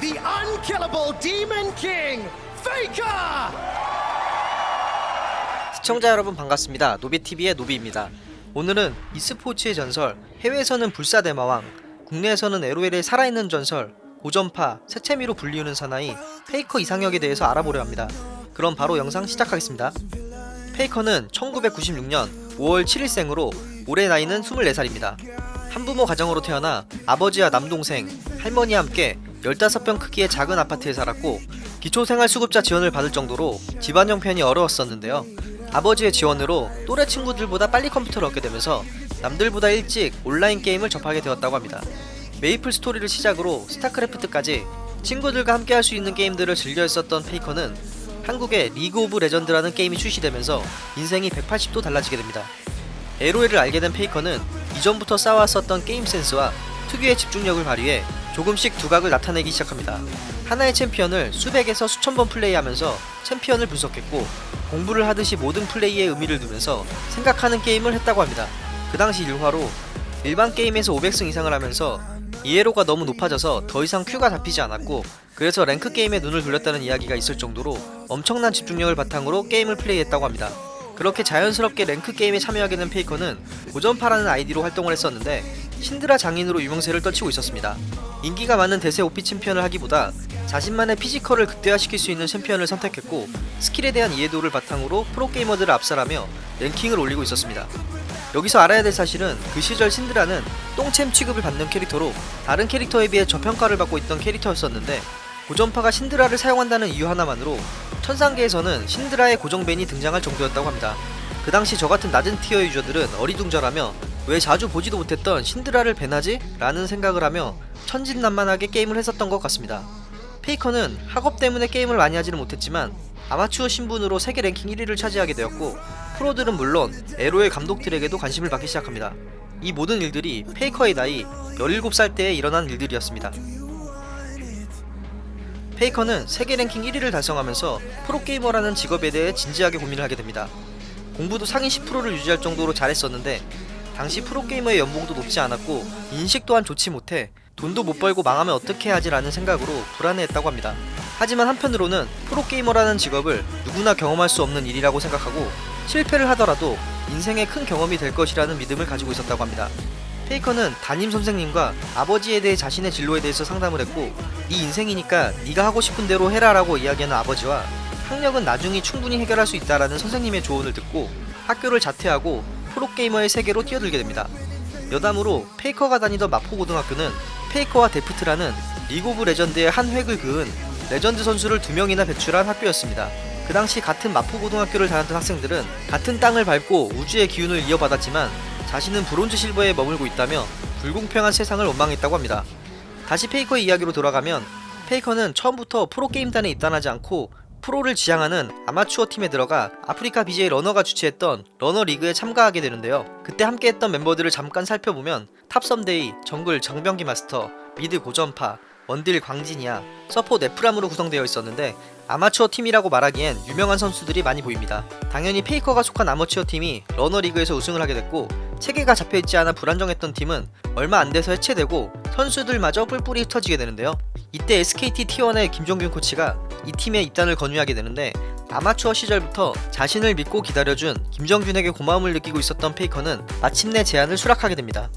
the unkillable Demon King, Faker! 시청자 여러분 반갑습니다. 노비TV의 노비입니다. 오늘은 e스포츠의 전설, 해외에서는 불사대마왕, 국내에서는 LOL의 살아있는 전설, 고전파, 새채미로 불리우는 사나이, 페이커 이상혁에 대해서 알아보려 합니다. 그럼 바로 영상 시작하겠습니다. 페이커는 1996년 5월 7일생으로 올해 나이는 24살입니다. 한부모 가정으로 태어나 아버지와 남동생, 할머니와 함께 15평 크기의 작은 아파트에 살았고 기초생활수급자 지원을 받을 정도로 집안 형편이 어려웠었는데요. 아버지의 지원으로 또래 친구들보다 빨리 컴퓨터를 얻게 되면서 남들보다 일찍 온라인 게임을 접하게 되었다고 합니다. 메이플 스토리를 시작으로 스타크래프트까지 친구들과 함께 할 수 있는 게임들을 즐겨 했었던 페이커는 한국에 리그 오브 레전드라는 게임이 출시되면서 인생이 180도 달라지게 됩니다. LOL을 알게 된 페이커는 이전부터 쌓아왔었던 게임 센스와 특유의 집중력을 발휘해 조금씩 두각을 나타내기 시작합니다. 하나의 챔피언을 수백에서 수천 번 플레이하면서 챔피언을 분석했고 공부를 하듯이 모든 플레이에 의미를 두면서 생각하는 게임을 했다고 합니다. 그 당시 일화로 일반 게임에서 500승 이상을 하면서 ELO가 너무 높아져서 더 이상 queue가 잡히지 않았고 그래서 rank 게임에 눈을 돌렸다는 이야기가 있을 정도로 엄청난 집중력을 바탕으로 게임을 플레이했다고 합니다. 그렇게 자연스럽게 rank 게임에 참여하게 된 페이커는 고전파라는 아이디로 활동을 했었는데 신드라 장인으로 유명세를 떨치고 있었습니다. 인기가 많은 대세 OP 챔피언을 하기보다 자신만의 physical을 극대화시킬 수 있는 챔피언을 선택했고 스킬에 대한 이해도를 바탕으로 프로게이머들을 압살하며 랭킹을 올리고 있었습니다. 여기서 알아야 될 사실은 그 시절 신드라는 똥챔 취급을 받는 캐릭터로 다른 캐릭터에 비해 저평가를 받고 있던 캐릭터였었는데 고전파가 신드라를 사용한다는 이유 하나만으로 천상계에서는 신드라의 고정 ban이 등장할 정도였다고 합니다. 그 당시 저같은 낮은 tier user들은 어리둥절하며 왜 자주 보지도 못했던 신드라를 ban하지? 라는 생각을 하며 천진난만하게 게임을 했었던 것 같습니다. 페이커는 학업 때문에 게임을 많이 하지는 못했지만 아마추어 신분으로 세계 랭킹 1위를 차지하게 되었고 프로들은 물론 에로의 감독들에게도 관심을 받기 시작합니다. 이 모든 일들이 페이커의 나이 17살 때에 일어난 일들이었습니다. 페이커는 세계 랭킹 1위를 달성하면서 프로게이머라는 직업에 대해 진지하게 고민을 하게 됩니다. 공부도 상위 10%를 유지할 정도로 잘했었는데 당시 프로게이머의 연봉도 높지 않았고 인식 또한 좋지 못해 돈도 못 벌고 망하면 어떻게 하지 라는 생각으로 불안해했다고 합니다. 하지만 한편으로는 프로게이머라는 직업을 누구나 경험할 수 없는 일이라고 생각하고 실패를 하더라도 인생의 큰 경험이 될 것이라는 믿음을 가지고 있었다고 합니다. 페이커는 담임 선생님과 아버지에 대해 자신의 진로에 대해서 상담을 했고 네 인생이니까 네가 하고 싶은 대로 해라 라고 이야기하는 아버지와 학력은 나중에 충분히 해결할 수 있다라는 선생님의 조언을 듣고 학교를 자퇴하고 프로게이머의 세계로 뛰어들게 됩니다. 여담으로 페이커가 다니던 마포고등학교는 페이커와 데프트라는 리그 오브 레전드의 한 획을 그은 레전드 선수를 두 명이나 배출한 학교였습니다. 그 당시 같은 마포고등학교를 다녔던 학생들은 같은 땅을 밟고 우주의 기운을 이어받았지만 자신은 브론즈 실버에 머물고 있다며 불공평한 세상을 원망했다고 합니다. 다시 페이커의 이야기로 돌아가면 페이커는 처음부터 프로게임단에 입단하지 않고 프로를 지향하는 아마추어 팀에 들어가 아프리카 BJ 러너가 주최했던 러너 리그에 참가하게 되는데요. 그때 함께했던 멤버들을 잠깐 살펴보면 top 썸데이, 정글 정병기 마스터, mid 고전파, 원딜 광진이야, 서포 네프람으로 구성되어 있었는데 아마추어 팀이라고 말하기엔 유명한 선수들이 많이 보입니다. 당연히 페이커가 속한 아마추어 팀이 러너 리그에서 우승을 하게 됐고 체계가 잡혀있지 않아 불안정했던 팀은 얼마 안 돼서 해체되고 선수들마저 뿔뿔이 흩어지게 되는데요. 이때 SKT T1의 김정균 코치가 이 팀에 입단을 권유하게 되는데 아마추어 시절부터 자신을 믿고 기다려준 김정균에게 고마움을 느끼고 있었던 페이커는 마침내 제안을 수락하게 됩니다.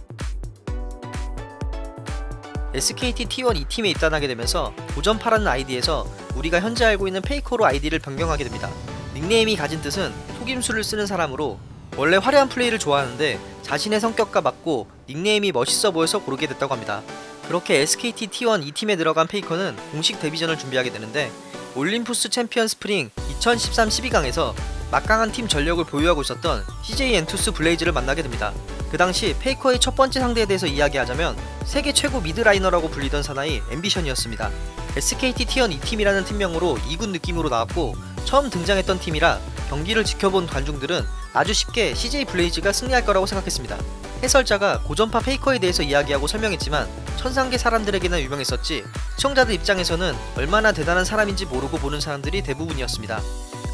SKT T1 2팀에 입단하게 되면서 고전파라는 아이디에서 우리가 현재 알고 있는 페이커로 아이디를 변경하게 됩니다. 닉네임이 가진 뜻은 속임수를 쓰는 사람으로 원래 화려한 플레이를 좋아하는데 자신의 성격과 맞고 닉네임이 멋있어 보여서 고르게 됐다고 합니다. 그렇게 SKT T1 2팀에 들어간 페이커는 공식 데뷔전을 준비하게 되는데 올림푸스 챔피언스 스프링 2013 12강에서 막강한 팀 전력을 보유하고 있었던 CJ 엔투스 블레이즈를 만나게 됩니다. 그 당시 페이커의 첫 번째 상대에 대해서 이야기하자면 세계 최고 mid laner라고 불리던 사나이 앰비션이었습니다. SKT T1 2팀이라는 팀명으로 2군 느낌으로 나왔고 처음 등장했던 팀이라 경기를 지켜본 관중들은 아주 쉽게 CJ 블레이즈가 승리할 거라고 생각했습니다. 해설자가 고전파 페이커에 대해서 이야기하고 설명했지만 천상계 사람들에게나 유명했었지 시청자들 입장에서는 얼마나 대단한 사람인지 모르고 보는 사람들이 대부분이었습니다.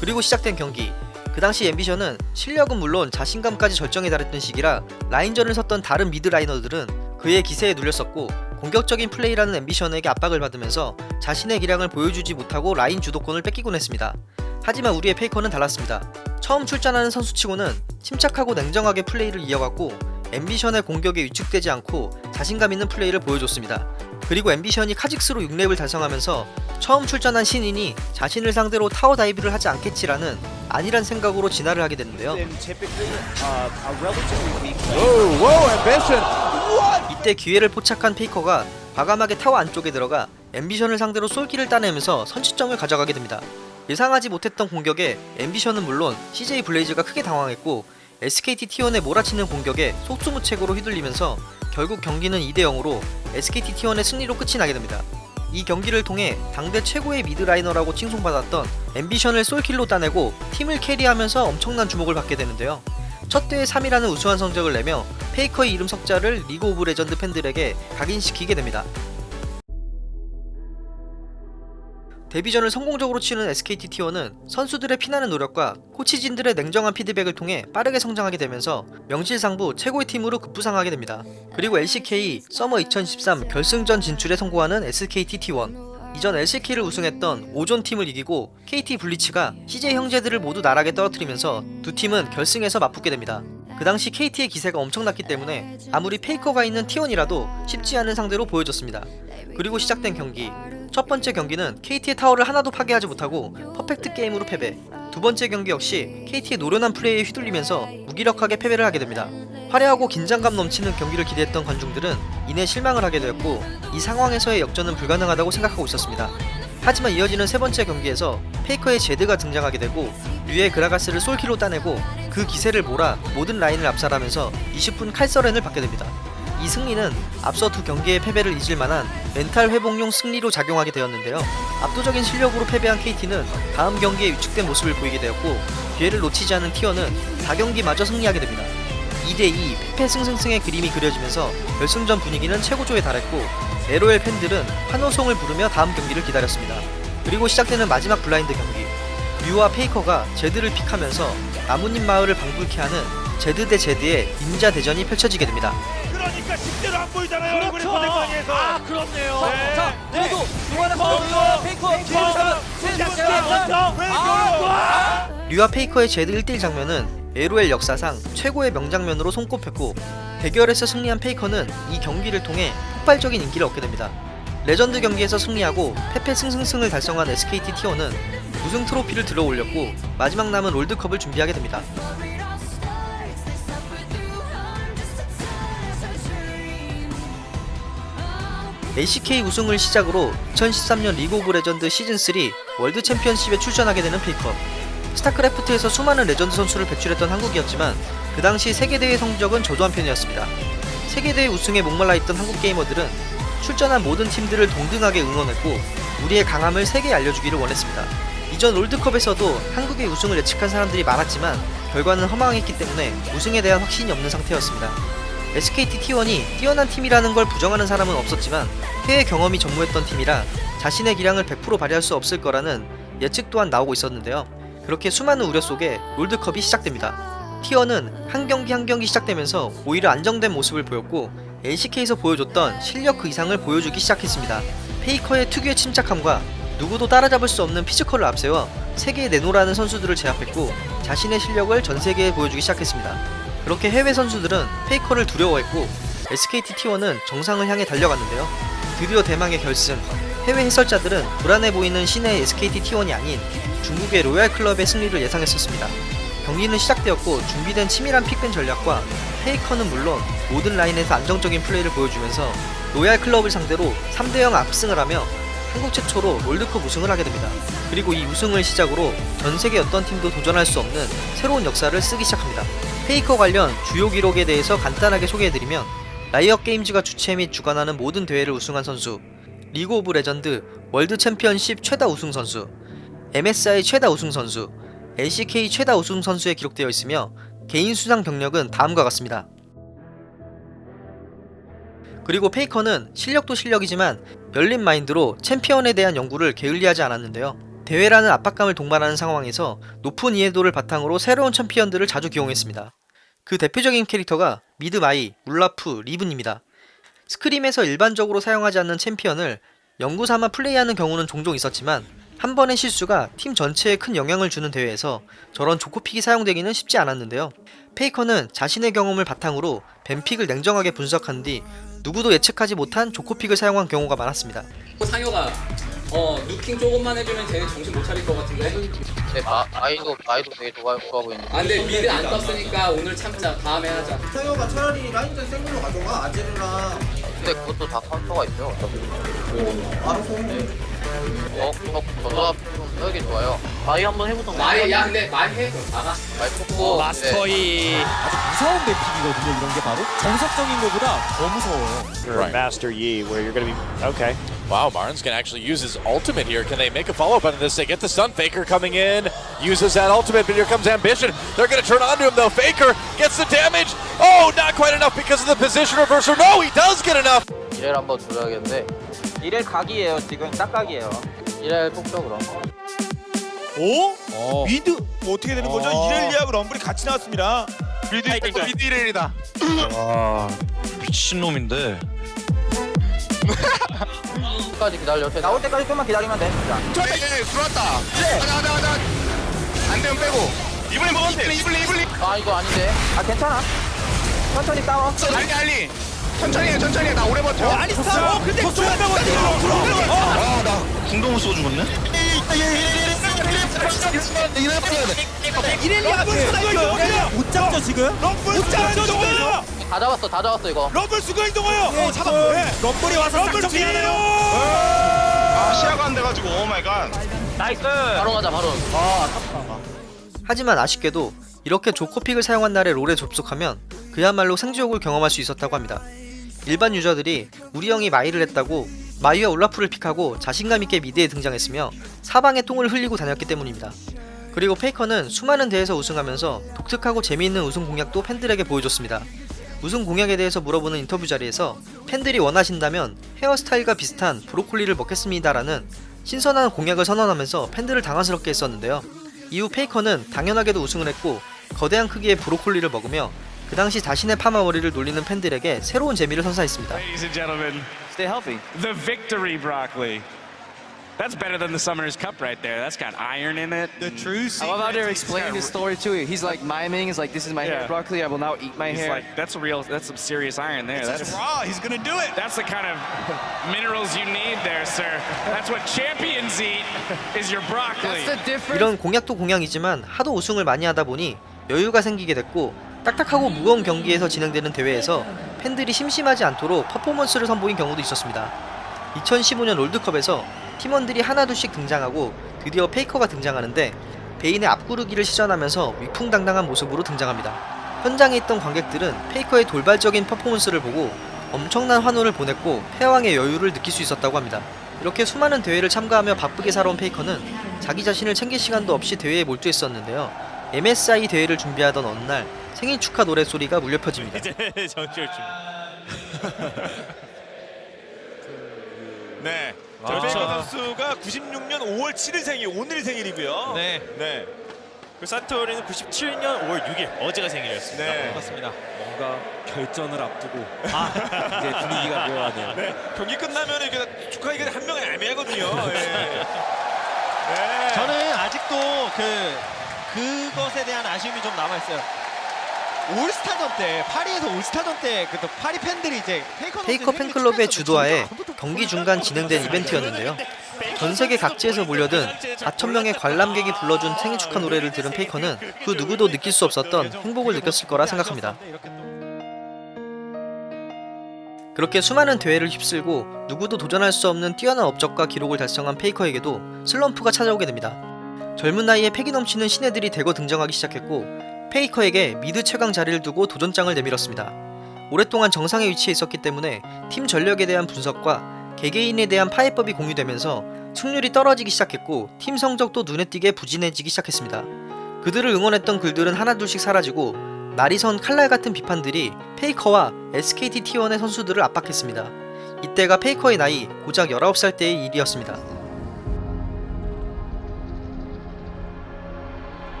그리고 시작된 경기 그 당시 앰비션은 실력은 물론 자신감까지 절정에 달했던 시기라 라인전을 섰던 다른 mid laner들은 그의 기세에 눌렸었고 공격적인 플레이를 하는 앰비션에게 압박을 받으면서 자신의 기량을 보여주지 못하고 라인 주도권을 뺏기곤 했습니다. 하지만 우리의 페이커는 달랐습니다. 처음 출전하는 선수치고는 침착하고 냉정하게 플레이를 이어갔고 앰비션의 공격에 위축되지 않고 자신감 있는 플레이를 보여줬습니다. 그리고 앰비션이 카직스로 6렙을 달성하면서 처음 출전한 신인이 자신을 상대로 타워 dive를 하지 않겠지라는 안일한 생각으로 진화를 하게 되는데요. uh. 이때 기회를 포착한 페이커가 과감하게 타워 안쪽에 들어가 앰비션을 상대로 솔킬을 따내면서 선취점을 가져가게 됩니다. 예상하지 못했던 공격에 앰비션은 물론 CJ 블레이즈가 크게 당황했고 SKT T1의 몰아치는 공격에 속수무책으로 휘둘리면서 결국 경기는 2대 0으로 SKT T1의 승리로 끝이 나게 됩니다. 이 경기를 통해 당대 최고의 mid laner라고 칭송받았던 앰비션을 솔킬로 따내고 팀을 carry하면서 엄청난 주목을 받게 되는데요. 첫 대회 3위라는 우수한 성적을 내며 페이커의 이름 석자를 리그 오브 레전드 팬들에게 각인시키게 됩니다. 데뷔전을 성공적으로 치른 SKT T1은 선수들의 피나는 노력과 코치진들의 냉정한 피드백을 통해 빠르게 성장하게 되면서 명실상부 최고의 팀으로 급부상하게 됩니다. 그리고 LCK 서머 2013 결승전 진출에 성공하는 SKT T1 이전 LCK를 우승했던 오존 팀을 이기고 KT 불리츠가 CJ 형제들을 모두 나락에 떨어뜨리면서 두 팀은 결승에서 맞붙게 됩니다. 그 당시 KT의 기세가 엄청났기 때문에 아무리 페이커가 있는 T1이라도 쉽지 않은 상대로 보여줬습니다. 그리고 시작된 경기 첫 번째 경기는 KT의 타워를 하나도 파괴하지 못하고 퍼펙트 게임으로 패배 두 번째 경기 역시 KT의 노련한 플레이에 휘둘리면서 무기력하게 패배를 하게 됩니다. 화려하고 긴장감 넘치는 경기를 기대했던 관중들은 이내 실망을 하게 되었고 이 상황에서의 역전은 불가능하다고 생각하고 있었습니다. 하지만 이어지는 세 번째 경기에서 페이커의 제드가 등장하게 되고 류의 그라가스를 솔키로 따내고 그 기세를 몰아 모든 라인을 압살하면서 20분 칼서렌을 받게 됩니다. 이 승리는 앞서 두 경기의 패배를 잊을 만한 멘탈 회복용 승리로 작용하게 되었는데요. 압도적인 실력으로 패배한 KT는 다음 경기에 위축된 모습을 보이게 되었고 기회를 놓치지 않은 T1은 4경기마저 승리하게 됩니다. 2대2 패패 승승승의 그림이 그려지면서 결승전 분위기는 최고조에 달했고 LOL 팬들은 환호성을 부르며 다음 경기를 기다렸습니다. 그리고 시작되는 마지막 블라인드 경기 류와 페이커가 제드를 pick하면서 나뭇잎 마을을 방불케 하는 제드 대 제드의 닌자 대전이 펼쳐지게 됩니다. 그러니까 실제로 안 보이잖아요. 얼굴이 포대방에서. 아 그렇네요. 네. 자 그래도 누가나 페이커, 페이커 페이커, 페이커, 페이커. 류와 페이커의 제드 1대1 장면은 LOL 역사상 최고의 명장면으로 손꼽혔고 대결에서 승리한 페이커는 이 경기를 통해 폭발적인 인기를 얻게 됩니다. 레전드 경기에서 승리하고 패패 승승승을 달성한 SKT T1은 우승 트로피를 들어 올렸고 마지막 남은 롤드컵을 준비하게 됩니다. LCK 우승을 시작으로 2013년 리그 오브 레전드 시즌3 월드 챔피언십에 출전하게 되는 페이커. 스타크래프트에서 수많은 레전드 선수를 배출했던 한국이었지만 그 당시 세계대회 성적은 저조한 편이었습니다. 세계대회 우승에 목말라 있던 한국 게이머들은 출전한 모든 팀들을 동등하게 응원했고 우리의 강함을 세계에 알려주기를 원했습니다. 이전 롤드컵에서도 한국의 우승을 예측한 사람들이 많았지만 결과는 허망했기 때문에 우승에 대한 확신이 없는 상태였습니다. SKT T1이 뛰어난 팀이라는 걸 부정하는 사람은 없었지만 해외 경험이 전무했던 팀이라 자신의 기량을 100% 발휘할 수 없을 거라는 예측 또한 나오고 있었는데요. 그렇게 수많은 우려 속에 롤드컵이 시작됩니다. T1은 한 경기 한 경기 시작되면서 오히려 안정된 모습을 보였고 LCK에서 보여줬던 실력 그 이상을 보여주기 시작했습니다. 페이커의 특유의 침착함과 누구도 따라잡을 수 없는 피지컬을 앞세워 세계에 내로라하는 선수들을 제압했고 자신의 실력을 전 세계에 보여주기 시작했습니다. 그렇게 해외 선수들은 페이커를 두려워했고 SKT T1은 정상을 향해 달려갔는데요. 드디어 대망의 결승. 해외 해설자들은 불안해 보이는 신예 SKT T1이 아닌 중국의 로얄 클럽의 승리를 예상했었습니다. 경기는 시작되었고 준비된 치밀한 pick ban 전략과 페이커는 물론 모든 라인에서 안정적인 플레이를 보여주면서 로얄 클럽을 상대로 3대0 압승을 하며 한국 최초로 롤드컵 우승을 하게 됩니다. 그리고 이 우승을 시작으로 전 세계 어떤 팀도 도전할 수 없는 새로운 역사를 쓰기 시작합니다. 페이커 관련 주요 기록에 대해서 간단하게 소개해드리면 라이엇 게임즈가 주최 및 주관하는 모든 대회를 우승한 선수, 리그 오브 레전드 월드 챔피언십 최다 우승 선수, MSI 최다 우승 선수, LCK 최다 우승 선수에 기록되어 있으며 개인 수상 경력은 다음과 같습니다. 그리고 페이커는 실력도 실력이지만 열린 마인드로 챔피언에 대한 연구를 게을리하지 않았는데요. 대회라는 압박감을 동반하는 상황에서 높은 이해도를 바탕으로 새로운 챔피언들을 자주 기용했습니다. 그 대표적인 캐릭터가 mid 마이, 올라프, 리븐입니다. scrim에서 일반적으로 사용하지 않는 챔피언을 연구 삼아 플레이하는 경우는 종종 있었지만 한 번의 실수가 팀 전체에 큰 영향을 주는 대회에서 저런 joker pick이 사용되기는 쉽지 않았는데요. 페이커는 자신의 경험을 바탕으로 ban pick을 냉정하게 분석한 뒤 누구도 예측하지 못한 joker pick을 사용한 경우가 많았습니다. 상혁아 어 nuking 조금만 해주면 쟤는 정신 못 차릴 것 같은데 네, 마, 마이도 마이도 되게 좋아 좋아 보이는데. 아 근데 mid 안 떴으니까 오늘 참자 다음에 하자 상혁아 차라리 라인전 센 걸로 가져가 아지르랑 근데 그것도 다 카운터가 있죠. 어차피. 알아서 어, 어, 저도 좀 하기 좋아요. 마이 한번 해보던가. 말이 야 근데 말해 그럼 나가 마이 뽑고. 마스터이 아주 무서운 맵픽이거든요. 이런 게 바로 정석적인 것보다 더 무서워요. Right. Master Yi, where you're to be okay. Wow, Martin's gonna actually use his ultimate here. Can they make a follow-up on this? They get the stun. Faker coming in, uses that ultimate, but here comes Ambition. They're gonna turn onto him though. Faker gets the damage. Oh, not quite enough because of the position reversal. No, he does get enough. 이렐 한번 줘야겠는데. 이렐 각이에요. 지금 딱 각이에요. 이렐 뽑죠 그럼. 오? 어. 미드 뭐 어떻게 되는 거죠? 어. 이렐리아하고 럼블이 같이 나왔습니다. 미드 미드 이렐이다. 미친놈인데 끝 까지 기다려. 나올 때까지 좀만 기다리면 돼. 진짜. 들어왔다. 가자 가자 가자. 안 되면 빼고. 이블린 먹으면 돼. 이블린 이블린. 아 이거 아닌데. 아 괜찮아. 천천히 싸워. 알리 알리. 천천히 해 천천히 해. 나 오래 버텨. 어, 근데 쏘는다고 들어. 아 나 궁도 못쏘 죽었네 이렐리아가 이동해요. 못 잡죠 지금? 럼블. 다 잡았어. 다 잡았어 이거. 럼블 수가 이동해요. 어, 잡았고. 럼블이 와서 럼블 싹 정리하네요. 아 시야가 안 돼가지고 oh my god. 바로 가자 바로. 하지만 아쉽게도 이렇게 joker pick을 사용한 날에 롤에 접속하면 그야말로 생지옥을 경험할 수 있었다고 합니다. 일반 유저들이 우리 형이 마이를 했다고 마이와 올라프를 pick하고 자신감 있게 mid에 등장했으며 사방에 똥을 흘리고 다녔기 때문입니다. 그리고 페이커는 수많은 대회에서 우승하면서 독특하고 재미있는 우승 공약도 팬들에게 보여줬습니다. 우승 공약에 대해서 물어보는 인터뷰 자리에서 팬들이 원하신다면 헤어스타일과 비슷한 브로콜리를 먹겠습니다라는 신선한 공약을 선언하면서 팬들을 당황스럽게 했었는데요. 이후 페이커는 당연하게도 우승을 했고 거대한 크기의 브로콜리를 먹으며 그 당시 자신의 파마 머리를 놀리는 팬들에게 새로운 재미를 선사했습니다. Ladies and gentlemen, Stay healthy. the victory broccoli. That's better than the Summoner's Cup right there. That's got iron in it. The true I love how they're explaining this story to you. He's like miming. He's like, "This is my Yeah. hair broccoli. I will now eat my He's hair." like, that's real. That's some serious iron there. That's raw. He's going to do it. that's the kind of minerals you need there, sir. That's what champions eat. Is your broccoli. That's the difference. 이런 공약도 공약이지만 하도 우승을 많이 하다 보니 여유가 생기게 됐고 딱딱하고 무거운 경기에서 진행되는 대회에서 팬들이 심심하지 않도록 퍼포먼스를 선보인 경우도 있었습니다. 2015년 롤드컵에서 팀원들이 하나둘씩 등장하고 드디어 페이커가 등장하는데 베인의 앞구르기를 시전하면서 위풍당당한 모습으로 등장합니다. 현장에 있던 관객들은 페이커의 돌발적인 퍼포먼스를 보고 엄청난 환호를 보냈고 패왕의 여유를 느낄 수 있었다고 합니다. 이렇게 수많은 대회를 참가하며 바쁘게 살아온 페이커는 자기 자신을 챙길 시간도 없이 대회에 몰두했었는데요. MSI 대회를 준비하던 어느 날 생일 축하 노래 소리가 물려 퍼집니다. 정철 중. 네. 저 아. 선수가 96년 5월 7일 생일, 오늘이 생일이고요. 네. 네. 그 사토리는 97년 5월 6일 어제가 생일이었습니다 네. 맞습니다. 뭔가 결전을 앞두고 아 이제 분위기가 묘하네요. 네. 경기 끝나면 이렇게 축하하기가 한 명은 애매하거든요. 예. 네. 저는 아직도 그 그것에 대한 아쉬움이 좀 남아 있어요. 올스타전 때 파리에서 올스타전 때 그 파리 팬들이 이제 페이커, 페이커 팬클럽의 주도하에 경기 중간 진행된 이벤트였는데요. 전 세계 각지에서 몰려든 4천명의 관람객이 불러준 생일 축하 노래를 들은 페이커는 그 누구도 느낄 수 없었던 행복을 느꼈을 거라 생각합니다. 그렇게 수많은 대회를 휩쓸고 누구도 도전할 수 없는 뛰어난 업적과 기록을 달성한 페이커에게도 슬럼프가 찾아오게 됩니다. 젊은 나이에 패기 넘치는 신예들이 대거 등장하기 시작했고 페이커에게 mid 최강 자리를 두고 도전장을 내밀었습니다. 오랫동안 정상에 위치해 있었기 때문에 팀 전력에 대한 분석과 개개인에 대한 파해법이 공유되면서 승률이 떨어지기 시작했고 팀 성적도 눈에 띄게 부진해지기 시작했습니다. 그들을 응원했던 글들은 하나둘씩 사라지고 날이 선 칼날 같은 비판들이 페이커와 SKT T1의 선수들을 압박했습니다. 이때가 페이커의 나이 고작 19살 때의 일이었습니다.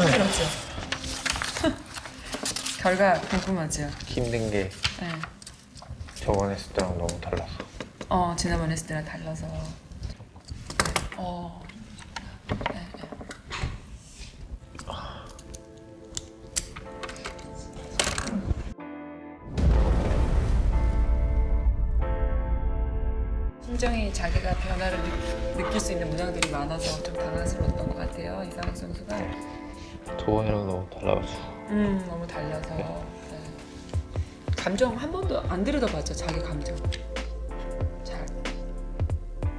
힘들었죠. 결과 궁금하죠. 힘든 게 네. 저번에 했을 때랑 너무 달랐어. 어 지난번 했을 때랑 달라서. 어. 네, 네. 심정이 자기가 변화를 느, 느낄 수 있는 문항들이 많아서 좀 당황스러웠던 것 같아요 이상학 선수가. 저번이랑 너무 달라서. 음 너무 달라서. 네. 감정 한 번도 안 들여다봤죠 자기 감정. 잘.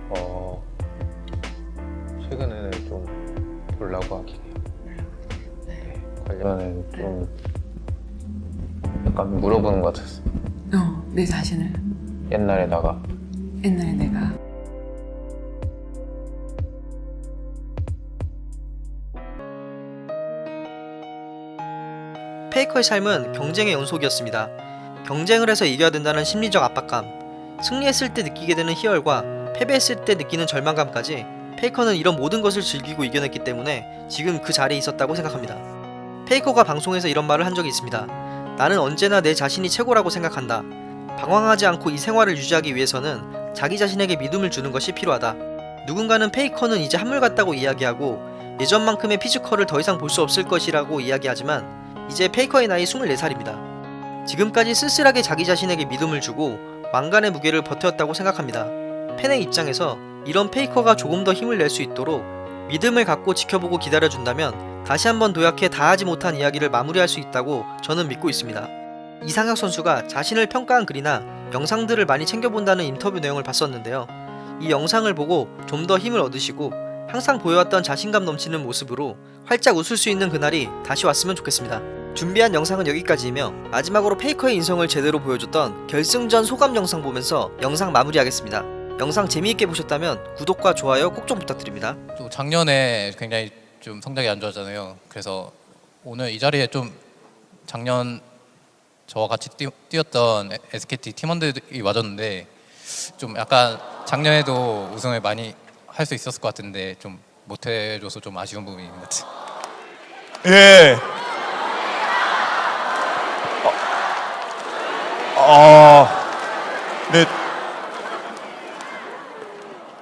어 최근에는 좀 보려고 하긴 해요. 네. 관련은 좀 약간 물어보는 것 같았어. 어, 내 자신을 옛날에 나가 옛날에 내가 페이커의 삶은 경쟁의 연속이었습니다. 경쟁을 해서 이겨야 된다는 심리적 압박감, 승리했을 때 느끼게 되는 희열과 패배했을 때 느끼는 절망감까지 페이커는 이런 모든 것을 즐기고 이겨냈기 때문에 지금 그 자리에 있었다고 생각합니다. 페이커가 방송에서 이런 말을 한 적이 있습니다. 나는 언제나 내 자신이 최고라고 생각한다. 방황하지 않고 이 생활을 유지하기 위해서는 자기 자신에게 믿음을 주는 것이 필요하다. 누군가는 페이커는 이제 한물 갔다고 이야기하고 예전만큼의 피지컬을 더 이상 볼 수 없을 것이라고 이야기하지만 이제 페이커의 나이 24살입니다. 지금까지 쓸쓸하게 자기 자신에게 믿음을 주고 왕관의 무게를 버텼다고 생각합니다. 팬의 입장에서 이런 페이커가 조금 더 힘을 낼 수 있도록 믿음을 갖고 지켜보고 기다려준다면 다시 한번 도약해 다하지 못한 이야기를 마무리할 수 있다고 저는 믿고 있습니다. 이상혁 선수가 자신을 평가한 글이나 영상들을 많이 챙겨본다는 인터뷰 내용을 봤었는데요. 이 영상을 보고 좀 더 힘을 얻으시고 항상 보여왔던 자신감 넘치는 모습으로 활짝 웃을 수 있는 그날이 다시 왔으면 좋겠습니다. 준비한 영상은 여기까지이며 마지막으로 페이커의 인성을 제대로 보여줬던 결승전 소감 영상 보면서 영상 마무리하겠습니다. 영상 재미있게 보셨다면 구독과 좋아요 꼭 좀 부탁드립니다. 또 작년에 굉장히 좀 성적이 안 좋았잖아요. 그래서 오늘 이 자리에 좀 작년 저와 같이 뛰, 뛰었던 SKT 팀원들이 와줬는데 좀 약간 작년에도 우승을 많이 할 수 있었을 것 같은데 좀 못해줘서 좀 아쉬운 부분이 있는 것 같아요. 예. 어, 어, 네,